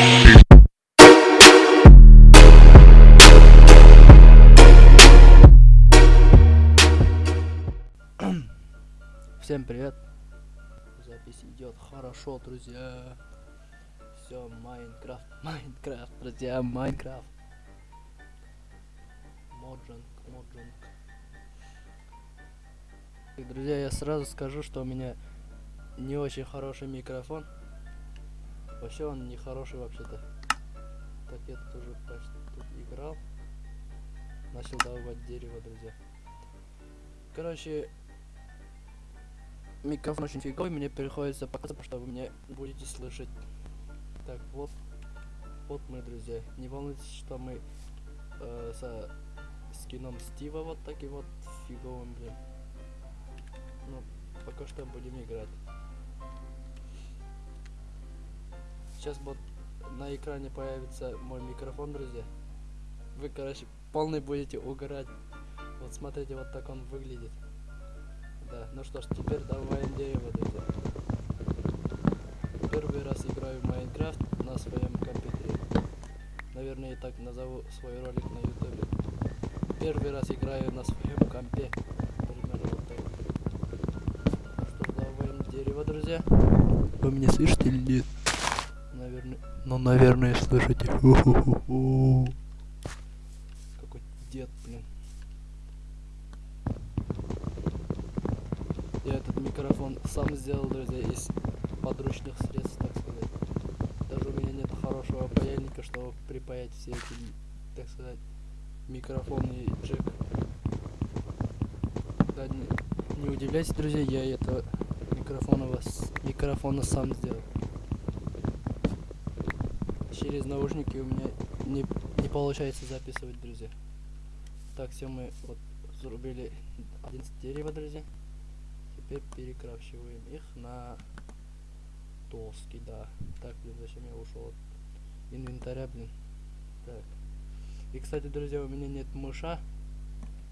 Всем привет. Запись идет хорошо, друзья. Все, Minecraft, Minecraft, друзья, Minecraft. Mojang. И, друзья, я сразу скажу, что у меня не очень хороший микрофон. Вообще он не хороший вообще-то. Так я тут уже почти тут играл. Начал добывать дерево, друзья. Короче, микрофон очень фиговый, мне приходится показывать, что вы меня будете слышать. Так, вот, вот мы, друзья. Не волнуйтесь, что мы э, со скином Стива вот таким вот фиговым, блин. Ну, пока что будем играть. Сейчас вот на экране появится мой микрофон, друзья. Вы, короче, полный будете угорать. Вот смотрите, вот так он выглядит. Да, ну что ж, теперь добавим дерево, друзья. Первый раз играю в Майнкрафт на своем компьютере. Наверное, и так назову свой ролик на ютубе. Первый раз играю на своем компе. Примерно вот так. Ну что ж, добавим дерево, друзья. Вы меня слышите или нет? Наверное, ну, наверное, слышите. Какой дед, блин. Я этот микрофон сам сделал, друзья, из подручных средств, так сказать. Даже у меня нет хорошего паяльника, чтобы припаять все эти, так сказать, микрофон и джек. Да, не, не удивляйтесь, друзья, я это микрофона, вас, микрофона сам сделал. Через наушники у меня не, не получается записывать, друзья. Так, все мы вот зарубили 11 дерева, друзья теперь перекрашиваем их на доски, да. Так, блин, зачем я ушел от инвентаря, блин. Так. И, кстати, друзья, у меня нет мыша.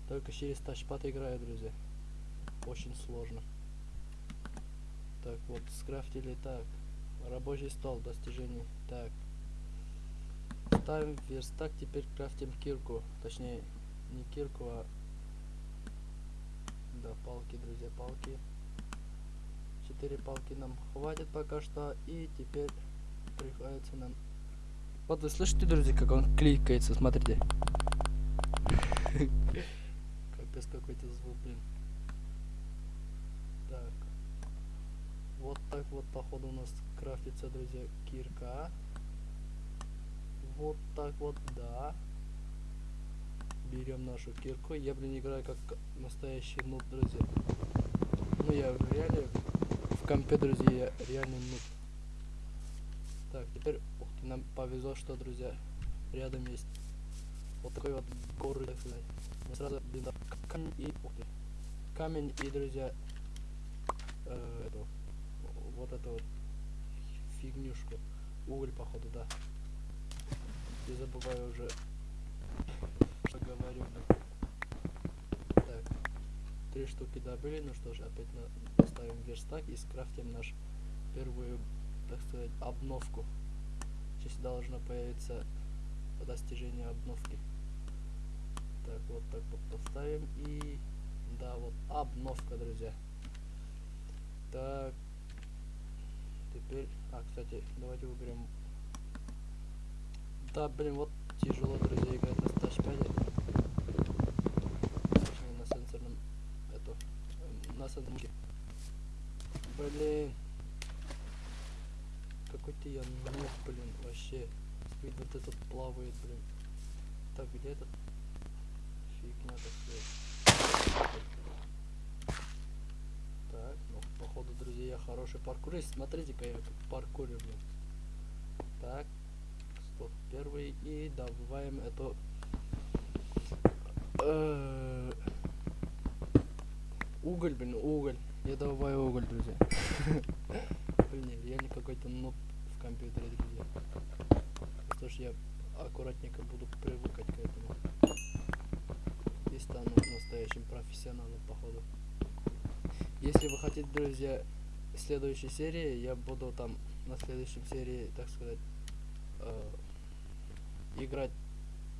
Только через тачпад играю, друзья. Очень сложно. Так, вот, скрафтили так. Рабочий стол, достижений. Так. Ставим верстак, теперь крафтим кирку. Точнее, не кирку, а да, палки, друзья, палки. Четыре палки нам хватит пока что. И теперь приходится нам... Вот вы слышите, друзья, как он кликается, смотрите. Капец какой-то звук, блин. Так. Вот так вот, походу, у нас крафтится, друзья, кирка. Вот так вот, да берем нашу кирку. Я, блин, играю как настоящий нут, друзья. Ну, я реале, в компе, друзья, я реальный нут. Так, теперь, ух ты, нам повезло, что, друзья, рядом есть вот такой вот горы, так сказать. Мы сразу, блин, камень и, ух ты, камень и, друзья, э, эту, вот эту вот фигнюшку. Уголь, походу, да. Не забываю уже поговорю. Так, три штуки добыли, ну что ж, опять на, поставим верстак и скрафтим наш первую, так сказать, обновку. Сейчас должно появиться достижение обновки. Так, вот так вот поставим и... Да, вот обновка, друзья. Так. Теперь... А, кстати, давайте выберем... Да, блин, вот тяжело, друзья, играть на тачпаде. на сенсорном... Это... На сенсорке. Блин. Какой-то я ног, блин, вообще. Спид вот этот плавает, блин. Так, где этот? Фигня, так сказать. Так, ну, походу, друзья, я хороший паркурист. Смотрите-ка я как паркурю, блин. Так, первый и добываем эту уголь, блин, уголь. Я добываю уголь, друзья. Блин, реально какой-то нот в компьютере, друзья. Что ж я аккуратненько буду привыкать к этому. И стану настоящим профессионалом, походу. Если вы хотите, друзья, следующей серии, я буду там на следующем серии, так сказать, э, играть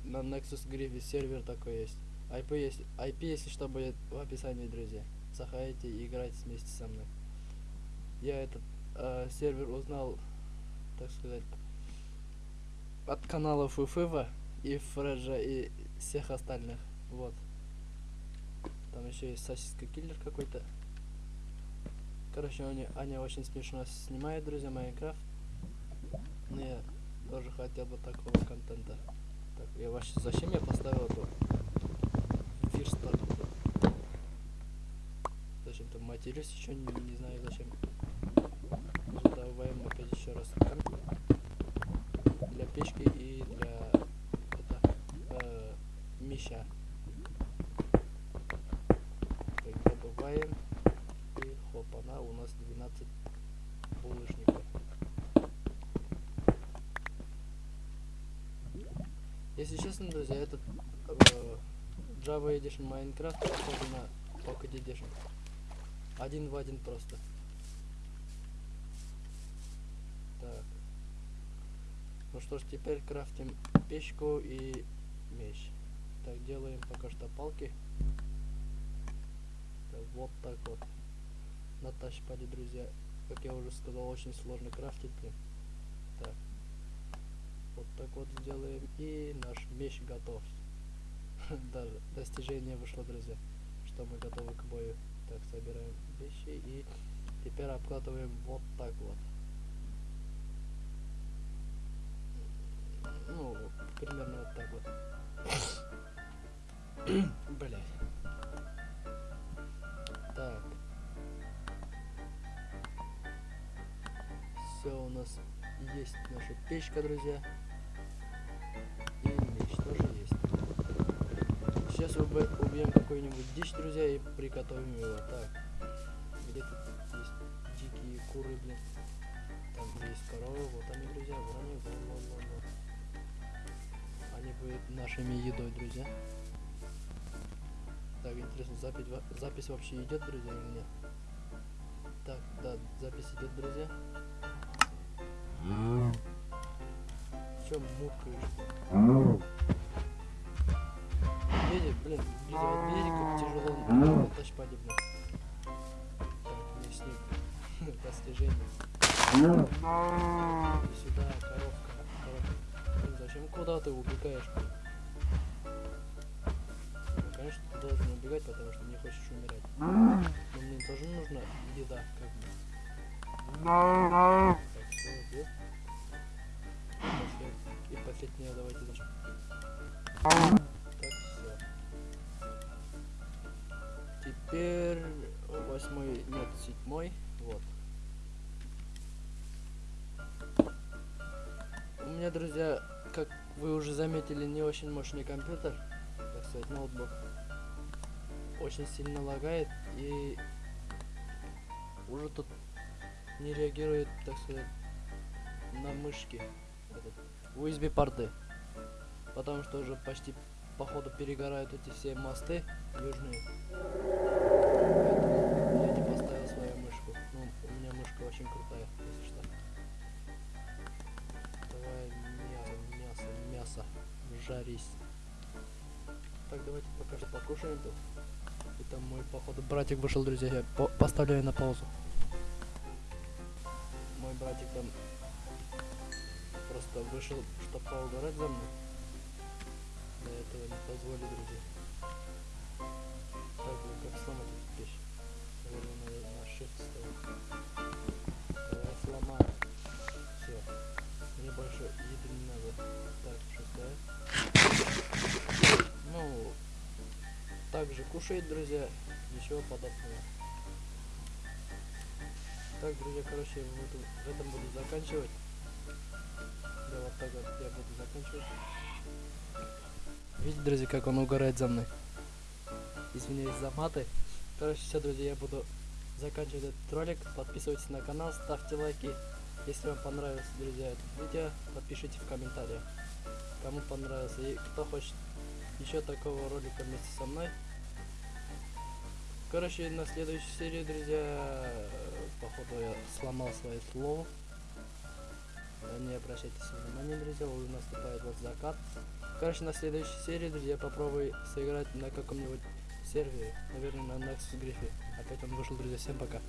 на Nexus Griffy сервер такой есть. IP, есть, IP, если что, будет в описании, друзья. Заходите и играйте вместе со мной. Я этот э, сервер узнал, так сказать, от каналов Уфыва и Фреджа и всех остальных. Вот. Там еще есть сосиска киллер какой-то. Короче, они, они очень смешно снимают, друзья, Майнкрафт. Но я тоже хотел бы такого контента. Так, я вообще зачем я поставил эту фирстар? Зачем-то матерюсь еще не, не знаю зачем. Добавим опять еще раз для печки и для это, э, меща. Так, добываем и хопана, у нас 12 булыжников. Если честно, друзья, этот э, Java Edition Minecraft похож на Pocket Edition. Один в один просто. Так. Ну что ж, теперь крафтим печку и меч. Так, делаем пока что палки. Так, вот так вот. На тачпаде, друзья. Как я уже сказал, очень сложно крафтить, блин. Вот так вот сделаем. И наш меч готов. Даже достижение вышло, друзья. Что мы готовы к бою. Так, собираем вещи и теперь обкладываем вот так вот. Ну, примерно вот так вот. Блять. Так. Все у нас есть наша печка, друзья. Сейчас уб убьем какую-нибудь дичь, друзья, и приготовим его. Так. Где тут есть дикие куры, блин. Там есть коровы, вот они, друзья, вот они, вот, вот, вот, вот. Они будут нашими едой, друзья. Так, интересно, запись, запись вообще идет, друзья, или нет? Так, да, запись идет, друзья. Чем мукаешь? Видите, блин, вот видите, как тяжело на тачпаде, блин. Так, мясник. Достижение. Иди сюда, коровка, коровка. Блин, зачем куда ты убегаешь? Ну, конечно, ты должен убегать, потому что не хочешь умирать. Но мне тоже нужна еда, как бы. Так, все. Послед- И последнее давайте зачем. Теперь восьмой, нет, седьмой, вот. У меня, друзья, как вы уже заметили, не очень мощный компьютер, так сказать, ноутбук. Очень сильно лагает и уже тут не реагирует, так сказать, на мышки этот, USB порты. Потому что уже почти походу перегорают эти все мосты южные. Жарись. Так, давайте пока что покушаем тут. Там мой, походу, братик вышел, друзья. Я по поставляю на паузу. Мой братик там просто вышел, чтобы поугарать за мной. Я этого не позволю, друзья. Так, блин, как сломать эту вещь? Наверное, надо на shift ставить. Давай сломаем. Все. Мне больше еды не также кушает, друзья. Ничего подобного. Так, друзья, короче, буду, в этом буду заканчивать. Да, вот так вот я буду заканчивать. Видите, друзья, как он угорает за мной. Извиняюсь за маты. Короче, все, друзья, я буду заканчивать этот ролик. Подписывайтесь на канал, ставьте лайки. Если вам понравилось, друзья, это видео, подпишите в комментариях, кому понравился. И кто хочет еще такого ролика вместе со мной. Короче, на следующей серии, друзья, походу я сломал свое слово. э, не обращайте внимания, друзья, уже наступает вот закат. Короче, на следующей серии, друзья, попробую сыграть на каком-нибудь сервере, наверное, на Nexus Грифе. Опять он вышел, друзья, всем пока.